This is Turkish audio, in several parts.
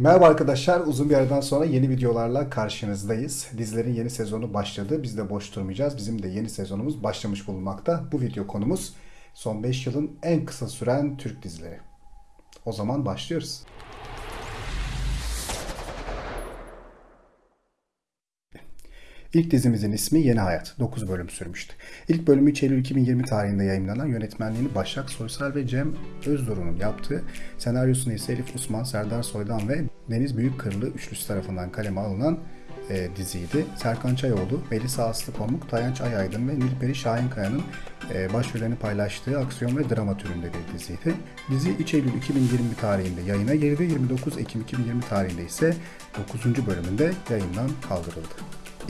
Merhaba arkadaşlar, uzun bir aradan sonra yeni videolarla karşınızdayız. Dizilerin yeni sezonu başladı, biz de boş durmayacağız. Bizim de yeni sezonumuz başlamış bulunmakta. Bu video konumuz son 5 yılın en kısa süren Türk dizileri. O zaman başlıyoruz. İlk dizimizin ismi Yeni Hayat. 9 bölüm sürmüştü. İlk bölümü 3 Eylül 2020 tarihinde yayınlanan yönetmenliğini Başak Soysal ve Cem Özdoru'nun yaptığı, senaryosunu ise Elif Usman, Serdar Soydan ve Deniz Büyükkırlı üçlüsü tarafından kaleme alınan e, diziydi. Serkan Çayoğlu, Melisa Aslı Pamuk, Tayanç Ayaydın ve Nilperi Şahinkaya'nın e, başrollerini paylaştığı aksiyon ve drama türünde bir diziydi. Dizi 3 Eylül 2020 tarihinde yayına girdi. 29 Ekim 2020 tarihinde ise 9. bölümünde yayından kaldırıldı.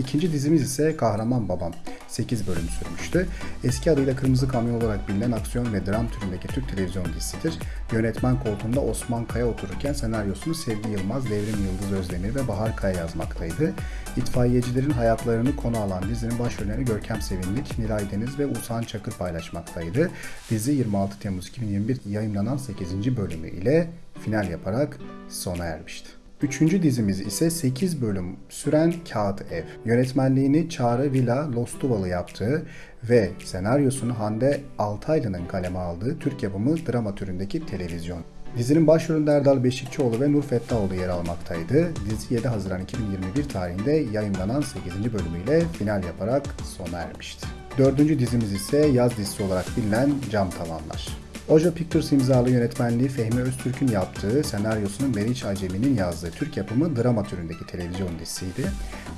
İkinci dizimiz ise Kahraman Babam. 8 bölüm sürmüştü. Eski adıyla Kırmızı Kamyon olarak bilinen aksiyon ve dram türündeki Türk televizyon dizisidir. Yönetmen koltuğunda Osman Kaya otururken senaryosunu Sevgi Yılmaz, Devrim Yıldız Özdemir ve Bahar Kaya yazmaktaydı. İtfaiyecilerin hayatlarını konu alan dizinin başrollerini Görkem Sevindik, Nilay Deniz ve Usan Çakır paylaşmaktaydı. Dizi 26 Temmuz 2021 yayınlanan 8. bölümü ile final yaparak sona ermişti. Üçüncü dizimiz ise 8 bölüm süren Kağıt Ev. Yönetmenliğini Çağrı Vila Lostuvalı yaptığı ve senaryosunu Hande Altaylı'nın kaleme aldığı Türk yapımı drama türündeki televizyon. Dizinin başrolünde Erdal Beşikçioğlu ve Nur Fettahoğlu yer almaktaydı. Dizi 7 Haziran 2021 tarihinde yayınlanan 8. bölümüyle final yaparak sona ermişti. Dördüncü dizimiz ise yaz dizisi olarak bilinen Cam Tavanlar. Oja Pictures imzalı yönetmenliği Fehmi Öztürk'ün yaptığı, senaryosunu Meriç Acemi'nin yazdığı Türk yapımı drama türündeki televizyon dizisiydi.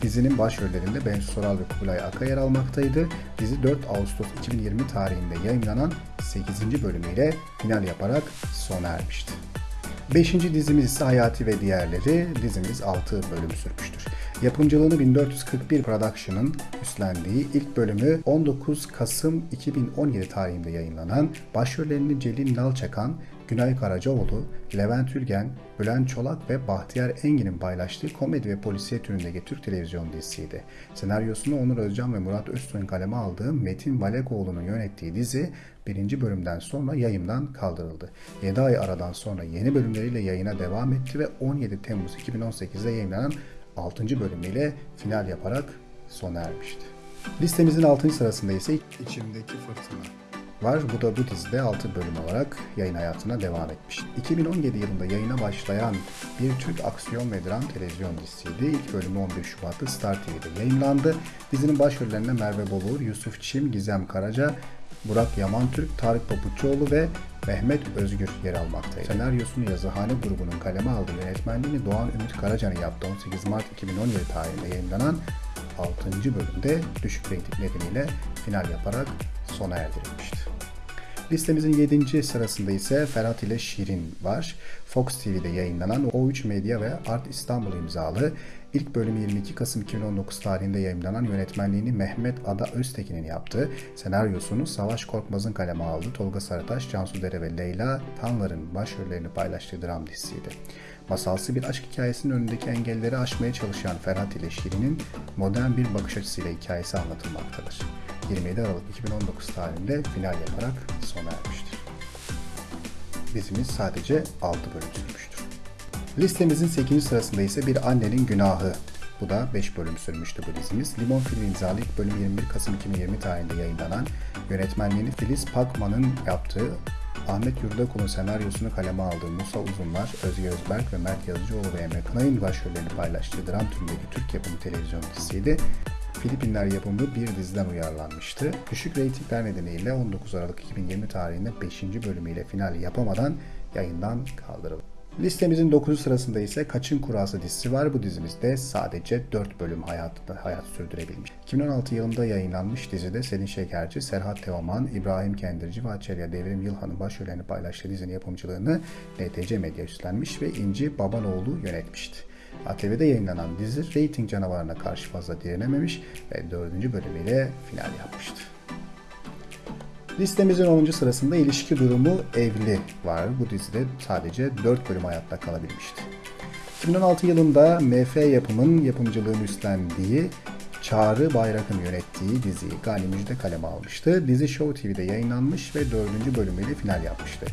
Dizinin başrollerinde Bensu Soral ve Kubilay Aka yer almaktaydı. Dizi 4 Ağustos 2020 tarihinde yayınlanan 8. bölümüyle final yaparak sona ermişti. Beşinci dizimiz ise Hayati ve Diğerleri. Dizimiz 6 bölüm sürmüştür. Yapımcılığını 1441 Production'ın üstlendiği ilk bölümü 19 Kasım 2017 tarihinde yayınlanan başrollerini Celil Nalçakan, Günay Karacaoğlu, Levent Ülgen, Bülent Çolak ve Bahtiyar Engin'in paylaştığı komedi ve polisiye türündeki Türk televizyon dizisiydi. Senaryosunu Onur Özcan ve Murat Öztürk'ün kaleme aldığı Metin Balekoğlu'nun yönettiği dizi birinci bölümden sonra yayından kaldırıldı. 7 ay aradan sonra yeni bölümleriyle yayına devam etti ve 17 Temmuz 2018'de yayınlanan 6. bölümüyle final yaparak sona ermişti. Listemizin 6. sırasında ise İçimdeki Fırtına var. Bu da bu dizide 6 bölüm olarak yayın hayatına devam etmiş. 2017 yılında yayına başlayan bir Türk aksiyon ve dram televizyon dizisiydi. İlk bölümü 11 Şubat'ta Star TV'de yayınlandı. Dizinin başrollerinde Merve Bolur, Yusuf Çim, Gizem Karaca, Burak Yamantürk, Tarık Papuçoğlu ve Mehmet Özgür yer almaktaydı. Senaryosunu Yazıhane grubunun kaleme aldığı yönetmenliğini Doğan Ümit Karacan'ın yaptığı 18 Mart 2017 tarihinde yayınlanan 6. bölümde düşük reyting nedeniyle final yaparak sona erdirilmişti. Listemizin 7. sırasında ise Ferhat ile Şirin var. Fox TV'de yayınlanan O3 Medya ve Art İstanbul imzalı ilk bölümü 22 Kasım 2019 tarihinde yayınlanan yönetmenliğini Mehmet Ada Öztekin'in yaptığı, senaryosunu Savaş Korkmaz'ın kaleme aldığı Tolga Sarıtaş, Cansu Dere ve Leyla Tanlar'ın başrollerini paylaştığı dram dizisiydi. Masalsı bir aşk hikayesinin önündeki engelleri aşmaya çalışan Ferhat ile Şirin'in modern bir bakış açısıyla hikayesi anlatılmaktadır. 27 Aralık 2019 tarihinde final yaparak sona ermiştir. Dizimiz sadece 6 bölüm sürmüştür. Listemizin 8. sırasında ise Bir Annenin Günahı. Bu da 5 bölüm sürmüştü bu dizimiz. Limon Film imzalı ilk bölüm 21 Kasım 2020 tarihinde yayınlanan, yönetmenliğini Filiz Pakman'ın yaptığı Ahmet Yurdakul'un senaryosunu kaleme aldığı Musa Uzunlar, Özge Özberk ve Mert Yazıcıoğlu ve Emre Kınay'ın başrollerini paylaştığı dram türündeki Türk yapımı televizyon dizisiydi. Filipinler yapımı bir diziden uyarlanmıştı. Düşük reytingler nedeniyle 19 Aralık 2020 tarihinde 5. bölümüyle final yapamadan yayından kaldırıldı. Listemizin 9. sırasında ise Kaçın Kurası dizisi var. Bu dizimizde sadece 4 bölüm hayatında hayat sürdürebilmiş. 2016 yılında yayınlanmış dizide Selin Şekerci, Serhat Teoman, İbrahim Kendirci ve Açelya Devrim Yılhan'ın başrollerini paylaştığı dizinin yapımcılığını NTC Medya üstlenmiş ve İnci Babanoğlu yönetmişti. ATV'de yayınlanan dizi reyting canavarına karşı fazla direnememiş ve 4. bölümüyle final yapmıştı. Listemizin 10. sırasında ilişki durumu evli var. Bu dizide sadece 4 bölüm hayatta kalabilmişti. 2016 yılında MF yapımın yapımcılığını üstlendiği Çağrı Bayrak'ın yönettiği diziyi Gani Müjde kaleme almıştı. Dizi Show TV'de yayınlanmış ve 4. bölümüyle final yapmıştı.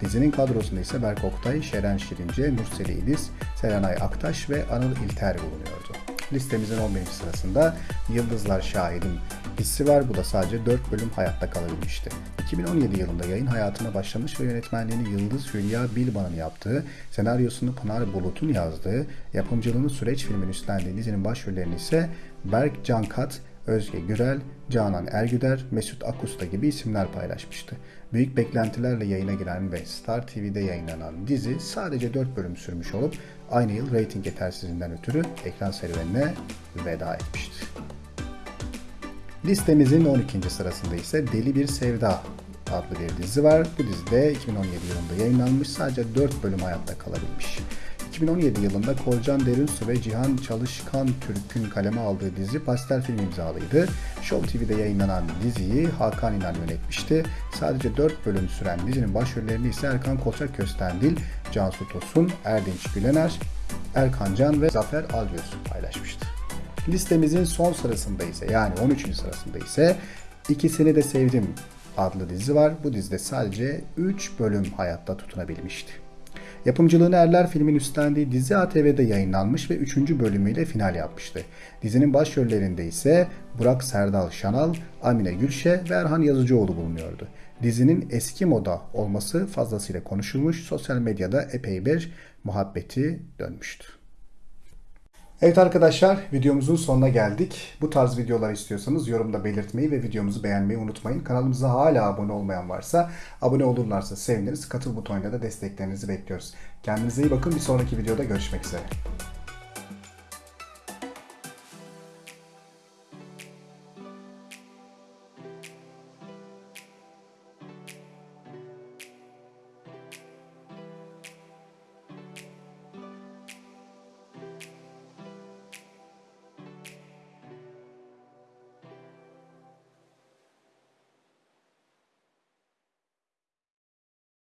Dizinin kadrosunda ise Berk Oktay, Şeren Şirince, Nurseli İdiz, Serenay Aktaş ve Anıl İlter bulunuyordu. Listemizin 11. sırasında Yıldızlar Şahidim dizisi var. Bu da sadece 4 bölüm hayatta kalabilmişti. 2017 yılında yayın hayatına başlamış ve yönetmenliğini Yıldız Hülya Bilban'ın yaptığı, senaryosunu Pınar Bulut'un yazdığı, yapımcılığını Süreç filmin üstlendiği dizinin başrollerini ise Berk Cankat, Özge Gürel, Canan Ergüder, Mesut Akusta gibi isimler paylaşmıştı. Büyük beklentilerle yayına giren ve Star TV'de yayınlanan dizi sadece 4 bölüm sürmüş olup aynı yıl reyting yetersizliğinden ötürü ekran serüvenine veda etmişti. Listemizin 12. sırasında ise Deli Bir Sevda adlı bir dizi var. Bu dizide 2017 yılında yayınlanmış sadece 4 bölüm hayatta kalabilmiş. 2017 yılında Korcan Derinsu ve Cihan Çalışkan Türk'ün kaleme aldığı dizi Pastel film imzalıydı. Show TV'de yayınlanan diziyi Hakan İnan yönetmişti. Sadece 4 bölüm süren dizinin başrollerini ise Erkan Kolçak Köstendil, Cansu Tosun, Erdinç Gülener, Erkan Can ve Zafer Algöz paylaşmıştı. Listemizin son sırasında ise yani 13. sırasında ise İkisini de Sevdim adlı dizi var. Bu dizide sadece 3 bölüm hayatta tutunabilmişti. Yapımcılığını Erler filmin üstlendiği dizi ATV'de yayınlanmış ve 3. bölümüyle final yapmıştı. Dizinin başrollerinde ise Burak Serdal Şanal, Amine Gülşe ve Erhan Yazıcıoğlu bulunuyordu. Dizinin eski moda olması fazlasıyla konuşulmuş, sosyal medyada epey bir muhabbeti dönmüştü. Evet arkadaşlar videomuzun sonuna geldik. Bu tarz videolar istiyorsanız yorumda belirtmeyi ve videomuzu beğenmeyi unutmayın. Kanalımıza hala abone olmayan varsa abone olurlarsa seviniriz. Katıl butonuyla da desteklerinizi bekliyoruz. Kendinize iyi bakın. Bir sonraki videoda görüşmek üzere.